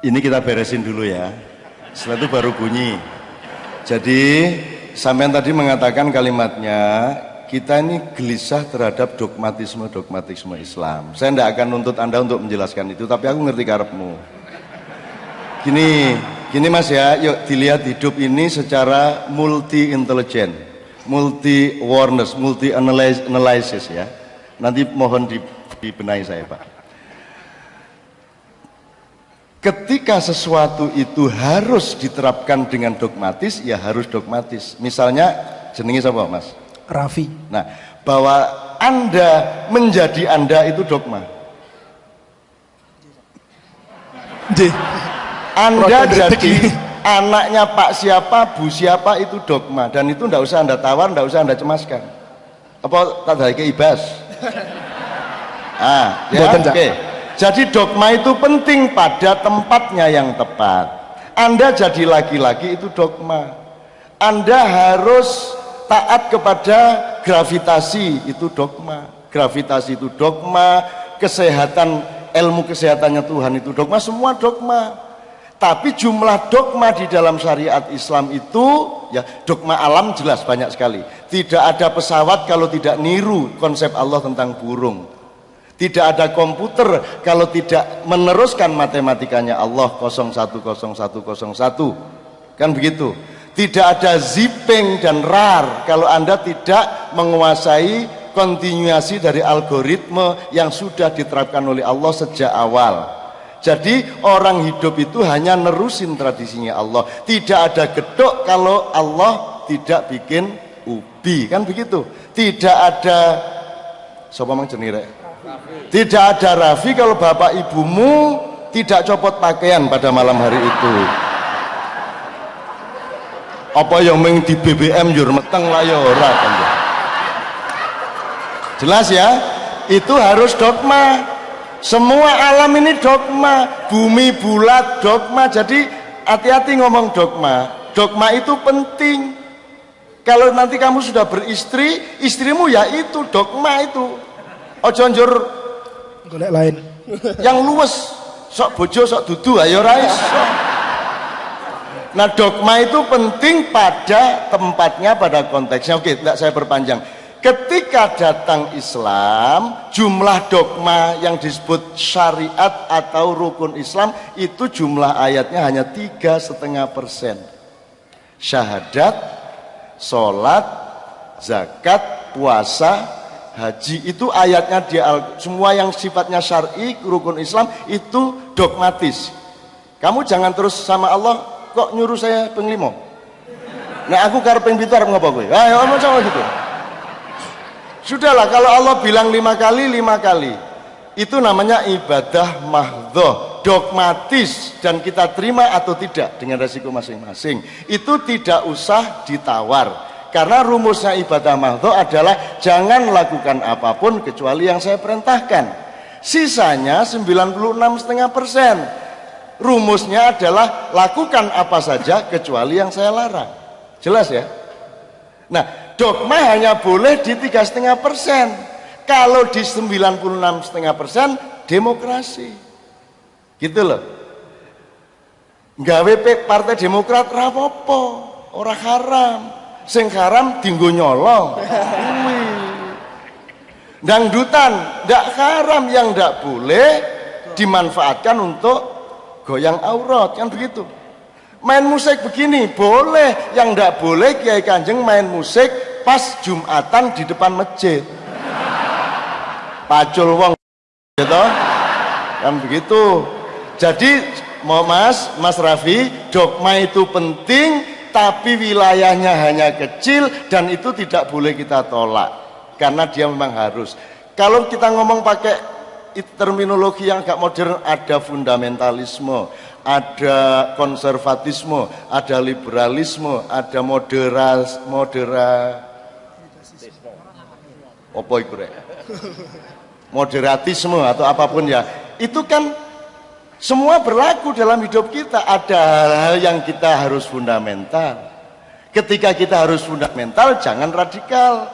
Ini kita beresin dulu ya. Setelah itu baru bunyi. Jadi sampean tadi mengatakan kalimatnya kita ini gelisah terhadap dogmatisme-dogmatisme Islam. Saya tidak akan nuntut Anda untuk menjelaskan itu, tapi aku ngerti karepmu. Gini, gini Mas ya, yuk dilihat hidup ini secara multi intelijen, multi awareness, multi analysis ya. Nanti mohon dibenahi saya Pak. Ketika sesuatu itu harus diterapkan dengan dogmatis, ya harus dogmatis. Misalnya, jenengi siapa mas? Raffi. Nah, bahwa Anda menjadi Anda itu dogma. J. Anda jadi anaknya Pak siapa, Bu siapa itu dogma. Dan itu tidak usah Anda tawar, tidak usah Anda cemaskan. Apa tak ada ibas? Ah, ya, oke. Okay. Jadi dogma itu penting pada tempatnya yang tepat. Anda jadi laki-laki itu dogma. Anda harus taat kepada gravitasi itu dogma. Gravitasi itu dogma, kesehatan ilmu kesehatannya Tuhan itu dogma, semua dogma. Tapi jumlah dogma di dalam syariat Islam itu ya dogma alam jelas banyak sekali. Tidak ada pesawat kalau tidak niru konsep Allah tentang burung tidak ada komputer kalau tidak meneruskan matematikanya Allah 010101. Kan begitu. Tidak ada zipping dan rar kalau Anda tidak menguasai kontinuasi dari algoritma yang sudah diterapkan oleh Allah sejak awal. Jadi orang hidup itu hanya nerusin tradisinya Allah. Tidak ada gedok kalau Allah tidak bikin ubi, kan begitu. Tidak ada Sopo mang jenire tidak ada Rafi kalau bapak ibumu tidak copot pakaian pada malam hari itu. Apa yang meng di BBM jur meteng lah ora ya. Jelas ya? Itu harus dogma. Semua alam ini dogma, bumi bulat dogma. Jadi hati-hati ngomong dogma. Dogma itu penting. Kalau nanti kamu sudah beristri, istrimu ya itu dogma itu. Ojo njur. Golek lain. Yang luwes sok bojo sok dudu ayo rais nah dogma itu penting pada tempatnya pada konteksnya. Oke tidak saya perpanjang. Ketika datang Islam jumlah dogma yang disebut syariat atau rukun Islam itu jumlah ayatnya hanya tiga setengah persen. Syahadat sholat zakat puasa haji itu ayatnya di semua yang sifatnya syar'i rukun Islam itu dogmatis. Kamu jangan terus sama Allah kok nyuruh saya penglimo? Nah aku karena pengbitar ngapa gue ayo mau sama gitu. Sudahlah kalau Allah bilang lima kali lima kali. Itu namanya ibadah mahdoh dogmatis dan kita terima atau tidak dengan resiko masing-masing. Itu tidak usah ditawar karena rumusnya ibadah mahdoh adalah jangan lakukan apa pun kecuali yang saya perintahkan. Sisanya 96,5 persen. Rumusnya adalah lakukan apa saja kecuali yang saya larang. Jelas ya? Nah, dogma hanya boleh di tiga setengah persen. Kalau di 96,5 persen demokrasi. Gitu loh. Gawe partai Demokrat rapopo, orang haram sing haram dinggo nyolong. Dangdutan ndak haram yang ndak boleh dimanfaatkan untuk goyang aurat kan begitu? Main musik begini boleh. Yang ndak boleh kiai kanjeng main musik pas jumatan di depan masjid. Pacul wong gitu kan begitu. Jadi mau mas mas Raffi dogma itu penting tapi wilayahnya hanya kecil dan itu tidak boleh kita tolak. Karena dia memang harus. Kalau kita ngomong pakai terminologi yang agak modern ada fundamentalisme ada konservatisme ada liberalisme ada moderas modera moderatisme atau apa pun ya. Itu kan semua berlaku dalam hidup kita. Ada hal-hal yang kita harus fundamental. Ketika kita harus fundamental, jangan radikal.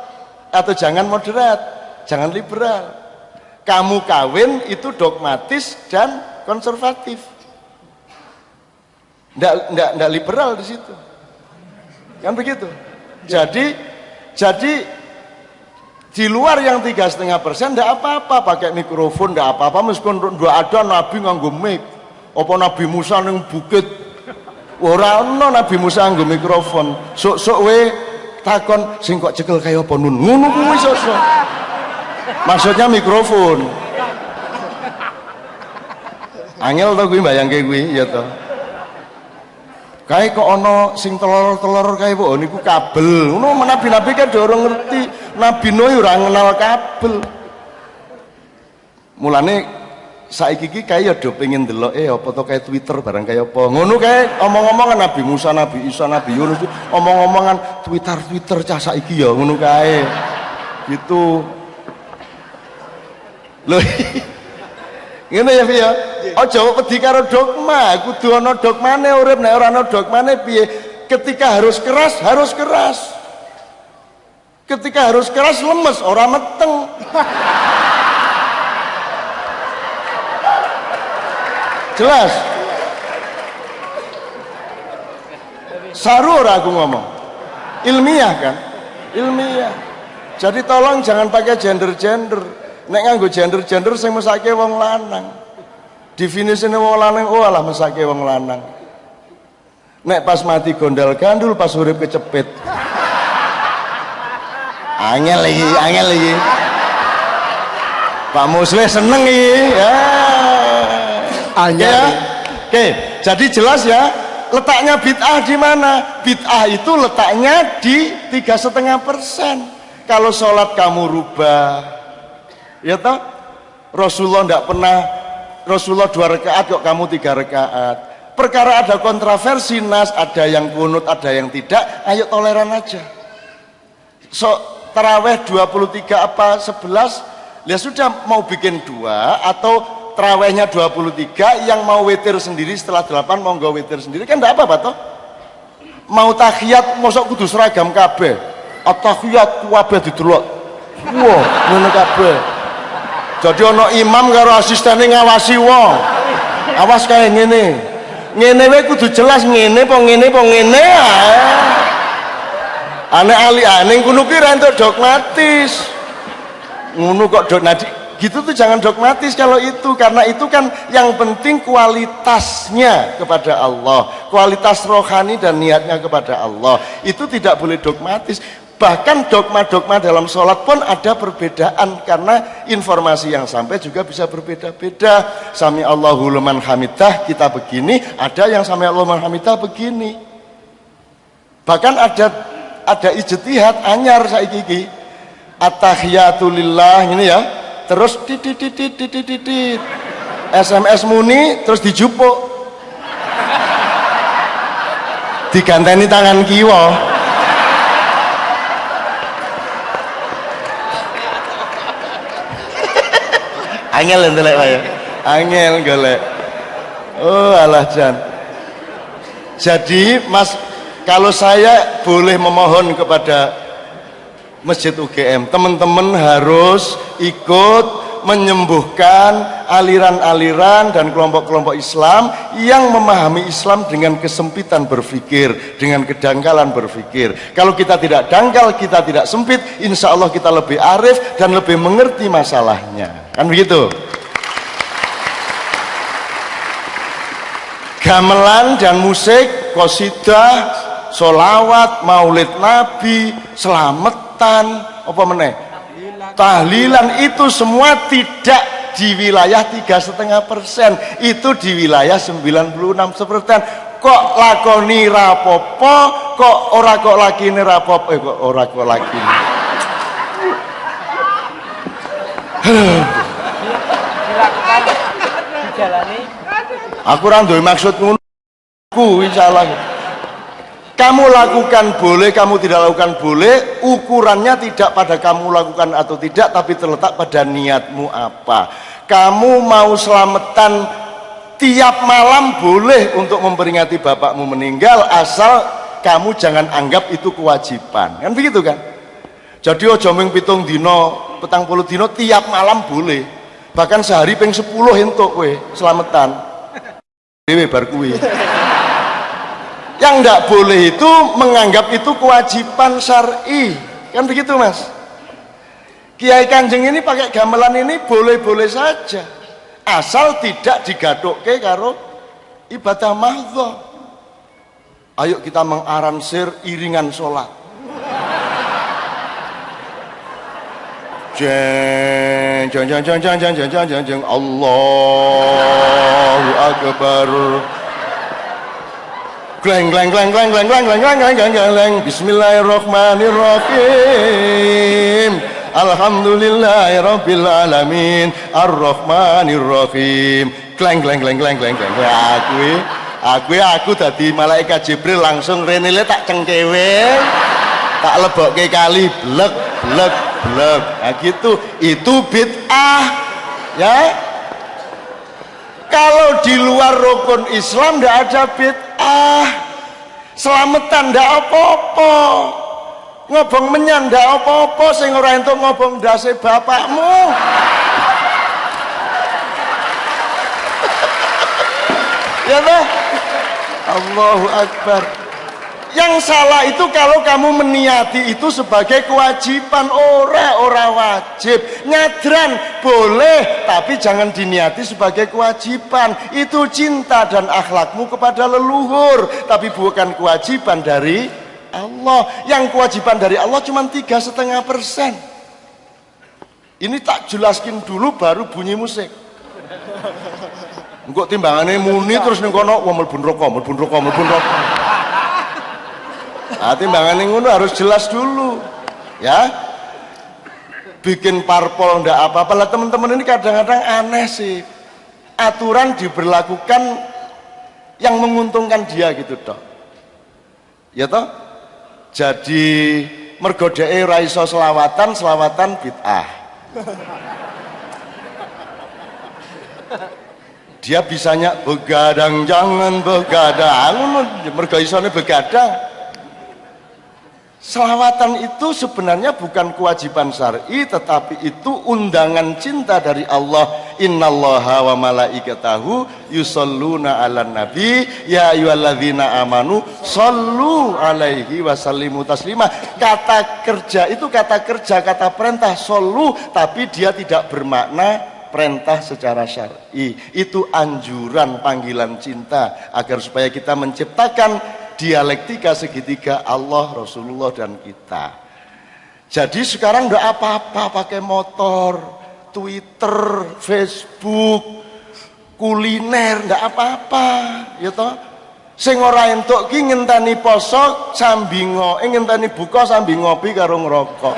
Atau jangan moderat. Jangan liberal. Kamu kawin itu dogmatis dan konservatif. ndak ndak ndak liberal di situ kan begitu jadi jadi di luar yang tiga setengah persen ndak apa-apa pakai mikrofon ndak apa-apa. Meskipun dua ada nabi nganggo mic. Apa nabi Musa neng bukit? Ora ono nabi Musa nganggo mikrofon. Sok-sok we takon sing kok cekel kaya apa nun? Ngono kuwi sok-sok. Maksudnya mikrofon. Angel to kuwi bayangke kuwi ya to. Kae kok ana sing telur-telur kae kok niku kabel. Ngono nabi-nabi kan dorong ngerti nabi Nuh ora ngenal kabel. Mulane saiki iki kae ya do pengen delok eh apa to kae Twitter barang kae apa. Ngono kae omong-omongan Nabi Musa Nabi Isa Nabi Yunus omong-omongan Twitter Twitter cah saiki ya ngono kae. Gitu. Lho ngene ya ya? Aja wedi karo dogma kudu ana dogmane urip nek ora ana dogmane piye? Ketika harus keras harus keras ketika harus keras lemes. Ora meteng. Jelas. Saru aku ngomong. Ilmiah kan? Ilmiah. Jadi tolong jangan pakai gender-gender. Nek nganggo gender-gender sing mesake wong lanang. Definisine wong lanang oh alah mesake wong lanang. Nek pas mati gondal gandul pas urip kecepit angel lagi angel lagi Pak Muswe seneng iki ya. Angel. ya. oke jadi jelas ya letaknya bid'ah di mana? Bid'ah itu letaknya di tiga setengah persen. Kalau sholat kamu rubah ya toh? Rasulullah tidak pernah Rasulullah dua rakaat kok kamu tiga rakaat perkara ada kontroversi nas ada yang kunut ada yang tidak ayo toleran aja. So teraweh 23 apa 11 ya sudah mau bikin dua atau terawihnya 23 yang mau witir sendiri setelah 8 mau nggak witir sendiri. Kan enggak apa-apa toh? Mau tahiyat mosok kudu seragam kabeh. At-tahiyat kabeh didelok wah ngono kabeh. Jadi ono imam karo asistennya ngawasi wong. Awas kayak ngene. Ngene we kudu jelas ngene po ngene po ngene ae aneh ali aneh kuno kira entuk dogmatis. Ngono kok dok nah, gitu tuh jangan dogmatis kalau itu karena itu kan yang penting kualitasnya kepada Allah kualitas rohani dan niatnya kepada Allah. Itu tidak boleh dogmatis. Bahkan dogma-dogma dalam sholat pun ada perbedaan karena informasi yang sampai juga bisa berbeda-beda. Sami Allahu liman hamidah kita begini ada yang sami Allahu liman hamidah begini. Bahkan ada ada ijtihad anyar saiki at-tahiyatulillah ini ya. Terus titit titit titit titit SMS muni terus dijupuk. Diganteni tangan kiwa. Angel entelek ya? Angel golek oh alah jan. Jadi mas kalau saya boleh memohon kepada Masjid UGM teman-teman harus ikut menyembuhkan aliran-aliran dan kelompok-kelompok Islam yang memahami Islam dengan kesempitan berpikir, dengan kedangkalan berpikir. Kalau kita tidak dangkal, kita tidak sempit, insya Allah kita lebih arif dan lebih mengerti masalahnya. Kan begitu? Gamelan dan musik, kosidah, solawat, maulid nabi, selametan, apa meneh? tahlilan itu semua tidak di wilayah tiga setengah persen. Itu di wilayah 96 persen kok lakoni rapopo kok ora kok lagi ini rapopo? Eh kok ora kok lagi aku randu maksud ngono. Kuwi salah kamu lakukan boleh kamu tidak lakukan boleh ukurannya tidak pada kamu lakukan atau tidak tapi terletak pada niatmu apa. Kamu mau selamatan tiap malam boleh untuk memperingati bapakmu meninggal asal kamu jangan anggap itu kewajiban. Kan begitu kan? Jadi ojo ming pitung dino petang puluh dino tiap malam boleh. Bahkan sehari peng sepuluh entuk selamatan. Dewe bar kuwi yang tidak boleh itu menganggap itu kewajiban syar'i. Kan begitu mas? Kiai Kanjeng ini pakai gamelan ini boleh-boleh saja. Asal tidak digadokke karo ibadah mahdhah ayo kita mengaransir iringan sholat. Jeng jeng jeng jeng jeng jeng jeng jeng jeng. Allahu Akbar gleng gleng gleng gleng gleng gleng gleng gleng gleng gleng gleng Bismillahirrahmanirrahim Alhamdulillahirabbil alamin Arrahmanirrahim gleng gleng gleng gleng gleng gleng aku aku aku dadi malaikat Jibril langsung renile tak cengkewe tak lebokke kali blek blek blek nah gitu itu bid'ah ya kalau di luar rukun Islam tidak ada bid'ah. Selamatan tidak apa-apa. Ngobong menyan tidak apa-apa sing ora entuk ngobong dasi bapakmu. Ya toh? Allahu Akbar yang salah itu kalau kamu meniati itu sebagai kewajiban. Ora ora wajib. Nyadran boleh tapi jangan diniati sebagai kewajiban. Itu cinta dan akhlakmu kepada leluhur tapi bukan kewajiban dari Allah. Yang kewajiban dari Allah cuma tiga setengah persen. Ini tak jelaskin dulu baru bunyi musik. Enggak timbangannya muni terus ning kono neraka, mlebu neraka, mlebu neraka. Nah, timbangan ngono harus jelas dulu. Ya. Bikin parpol ndak apa-apa lah teman-teman ini kadang-kadang aneh sih. Aturan diberlakukan yang menguntungkan dia gitu toh. Ya toh? Jadi mergo dhek ora iso selawatan, selawatan bid'ah. Dia bisanya begadang jangan begadang, mergo isone begadang. Selawatan itu sebenarnya bukan kewajiban syar'i tetapi itu undangan cinta dari Allah. Innallaha wa malaikatahu yusalluna 'alan nabi ya ayyuhalladzina amanu sallu alaihi wasallimu taslima. Kata kerja itu kata kerja, kata perintah sallu tapi dia tidak bermakna perintah secara syar'i. Itu anjuran panggilan cinta agar supaya kita menciptakan dialektika segitiga Allah, Rasulullah dan kita. Jadi sekarang udah apa-apa pakai motor, Twitter, Facebook, kuliner, ndak apa-apa, ya toh. Sing ora entuk ki ngenteni poso sambi ngo, eh, ngenteni buka sambi ngopi karo ngerokok.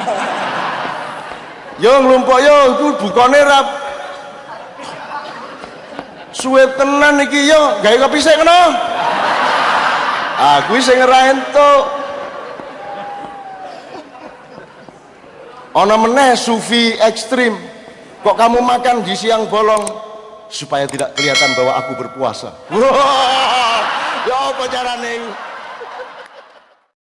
Yo nglumpuk yo iku bukane rap suwe tenan iki yo gawe kopi sik ngono aku sing ora entuk ana meneh sufi ekstrim. Kok kamu makan di siang bolong? Supaya tidak kelihatan bahwa aku berpuasa. Wah ya apa carane